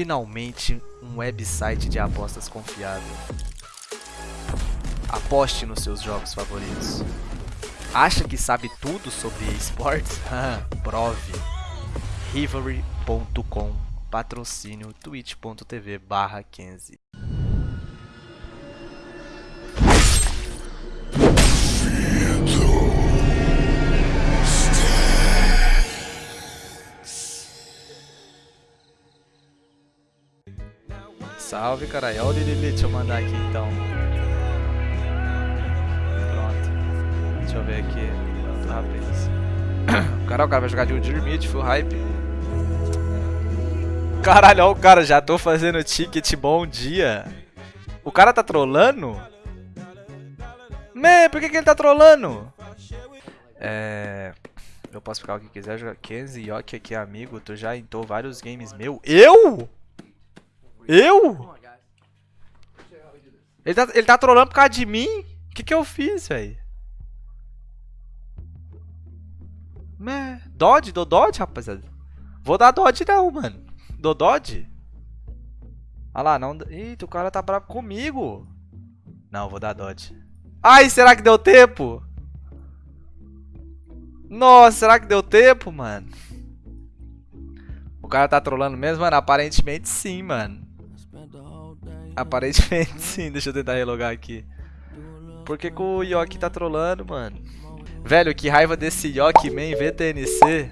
finalmente um website de apostas confiável. Aposte nos seus jogos favoritos. Acha que sabe tudo sobre esportes? Prove. Rivalry.com Patrocínio twitch.tv barra 15 Salve, caralho. Olha o Lili, deixa eu mandar aqui então. Pronto. Deixa eu ver aqui. Pronto, rapaz. Caralho, o cara vai jogar de Udir Mid, full hype. Caralho, olha o cara, já tô fazendo ticket, bom dia. O cara tá trolando? Man, por que, que ele tá trolando? É... Eu posso ficar o que quiser, jogar 15 Yoki aqui, amigo. Tu já entrou vários games meu. Eu? Eu? Ele tá, ele tá trolando por causa de mim? O que que eu fiz, velho? Dodge? Dou Dodge, rapaziada? Vou dar Dodge não, mano. Dou Dodge? Olha lá, não... Eita, o cara tá bravo comigo. Não, vou dar Dodge. Ai, será que deu tempo? Nossa, será que deu tempo, mano? O cara tá trolando mesmo? Mano, aparentemente sim, mano. Aparentemente sim, deixa eu tentar relogar aqui. Por que, que o Yoki tá trolando, mano? Velho, que raiva desse Yoki Man VTNC.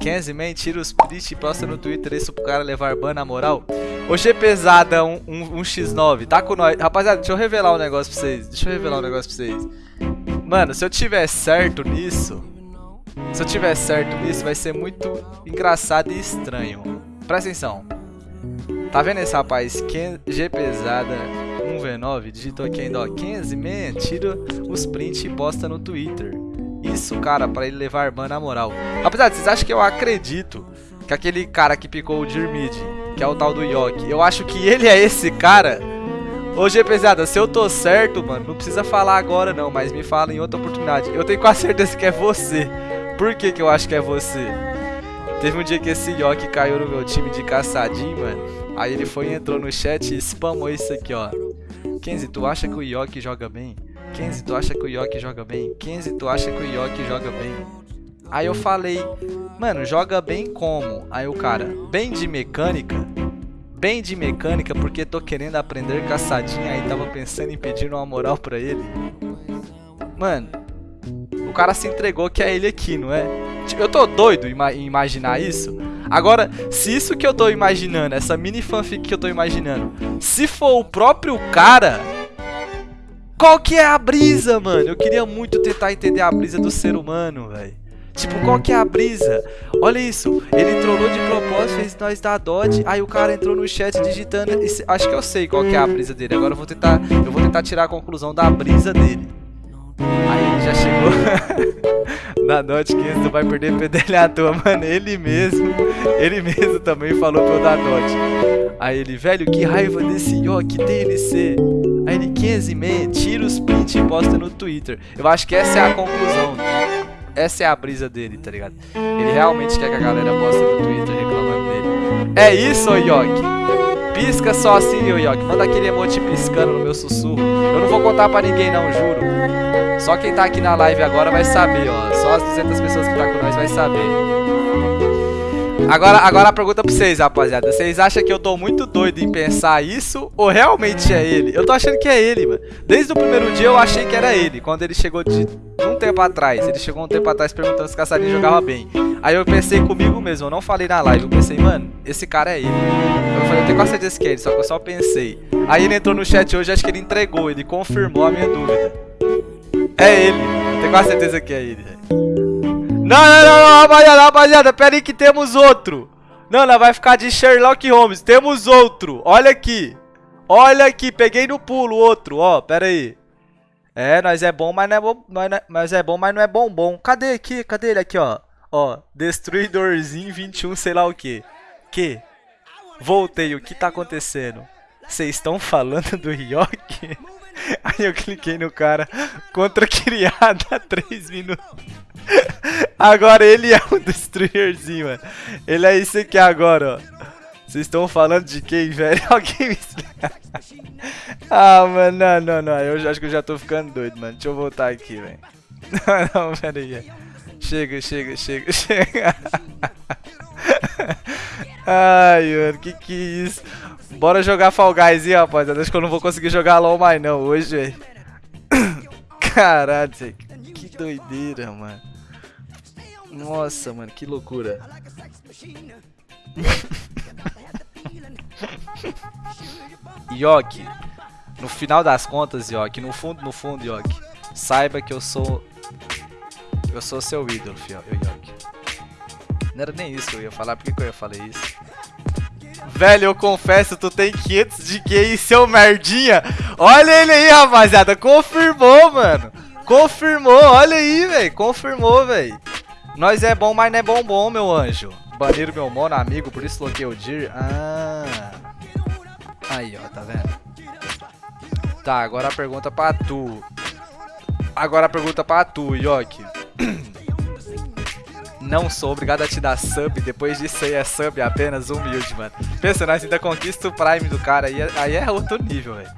Kenzie Man, tira os print e posta no Twitter isso pro cara levar ban na moral. Ô G pesada 1, um, um, um x9, tá com nós. Rapaziada, deixa eu revelar um negócio pra vocês. Deixa eu revelar um negócio pra vocês. Mano, se eu tiver certo nisso, se eu tiver certo nisso, vai ser muito engraçado e estranho. Presta atenção. Tá vendo esse rapaz? G pesada 1v9, digitou aqui ainda, ó, 15, man, tira os prints e posta no Twitter. Isso, cara, pra ele levar ban na moral. Rapaziada, vocês acham que eu acredito que aquele cara que picou o Dirmid, que é o tal do Yoki, eu acho que ele é esse cara? Ô G pesada, se eu tô certo, mano, não precisa falar agora não, mas me fala em outra oportunidade. Eu tenho quase certeza que é você. Por que que eu acho que é você? Teve um dia que esse Yoki caiu no meu time de caçadinho, mano. Aí ele foi entrou no chat e spamou isso aqui, ó. Kenzie, tu acha que o Yoki joga bem? Kenzie, tu acha que o Yoki joga bem? Kenzie, tu acha que o Yoki joga bem? Aí eu falei, mano, joga bem como? Aí o cara, bem de mecânica? Bem de mecânica porque tô querendo aprender caçadinha aí tava pensando em pedir uma moral pra ele. Mano, o cara se entregou que é ele aqui, não é? Tipo, eu tô doido em imaginar isso. Agora, se isso que eu tô imaginando, essa mini fanfic que eu tô imaginando, se for o próprio cara, qual que é a brisa, mano? Eu queria muito tentar entender a brisa do ser humano, velho. Tipo, qual que é a brisa? Olha isso, ele trollou de propósito, fez nós dar dodge, aí o cara entrou no chat digitando, acho que eu sei qual que é a brisa dele, agora eu vou tentar, eu vou tentar tirar a conclusão da brisa dele. Aí já chegou na Dot 15, tu vai perder PDL à toa, mano. Ele mesmo, ele mesmo também falou pra eu dar. Aí ele, velho, que raiva desse Yoki DLC. Aí ele, 15 man, tira os prints e posta no Twitter. Eu acho que essa é a conclusão. Essa é a brisa dele, tá ligado? Ele realmente quer que a galera poste no Twitter reclamando dele. É isso, Yoki. Pisca só assim, Yoki. Manda aquele emote piscando no meu sussurro. Eu não vou contar pra ninguém não, juro. Só quem tá aqui na live agora vai saber, ó. Só as 200 pessoas que tá com nós vai saber. Agora, agora a pergunta pra vocês, rapaziada. Vocês acham que eu tô muito doido em pensar isso ou realmente é ele? Eu tô achando que é ele, mano. Desde o primeiro dia eu achei que era ele. Quando ele chegou de um tempo atrás. Ele chegou um tempo atrás perguntando se o caçadinho jogava bem. Aí eu pensei comigo mesmo, eu não falei na live. Eu pensei, mano, esse cara é ele. Eu falei, eu tenho quase certeza que é ele, só que eu só pensei. Aí ele entrou no chat hoje, acho que ele entregou, ele confirmou a minha dúvida. É ele, eu tenho quase certeza que é ele. Não, não, não, não, rapaziada, rapaziada, pera aí que temos outro. Não, não, vai ficar de Sherlock Holmes, temos outro. Olha aqui. Olha aqui, peguei no pulo outro, ó, pera aí. É, nós é bom, mas não é bom, mas é bom, mas não é bom bom. Cadê aqui? Cadê ele aqui, ó? Ó, Destruidorzinho 21, sei lá o que. Que? Voltei, o que tá acontecendo? Vocês estão falando do Ryoki? Aí eu cliquei no cara contra criada há 3 minutos. Agora ele é o destruirzinho, mano. Ele é esse aqui agora, ó. Vocês estão falando de quem, velho? Alguém me ah, mano, não, não, não. Eu acho que eu já tô ficando doido, mano. Deixa eu voltar aqui, velho. não, não, pera aí. Chega, chega, chega, chega. Ai, mano, que que é isso? Bora jogar Fall Guys aí, rapaziada. Acho que eu não vou conseguir jogar LOL mais não hoje, velho. Caralho, que doideira, mano. Nossa, mano, que loucura. Yoki, no final das contas, Yoki, no fundo, no fundo, Yoki, saiba que eu sou eu sou seu ídolo, Yoki. Não era nem isso que eu ia falar, por que, que eu ia falar isso? Velho, eu confesso, tu tem 500 de QI, seu merdinha. Olha ele aí, rapaziada. Confirmou, mano. Confirmou, olha aí, velho. Confirmou, velho. Nós é bom, mas não é bom bom, meu anjo. Baniram meu mono amigo, por isso bloqueei o Dir. Ah. Aí, ó, tá vendo? Tá, agora a pergunta pra tu. Agora a pergunta pra tu, Yoki. Não sou obrigado a te dar sub, depois disso aí é sub apenas humilde, mano. Pensa, nós ainda conquista o Prime do cara, aí é, aí é outro nível, velho.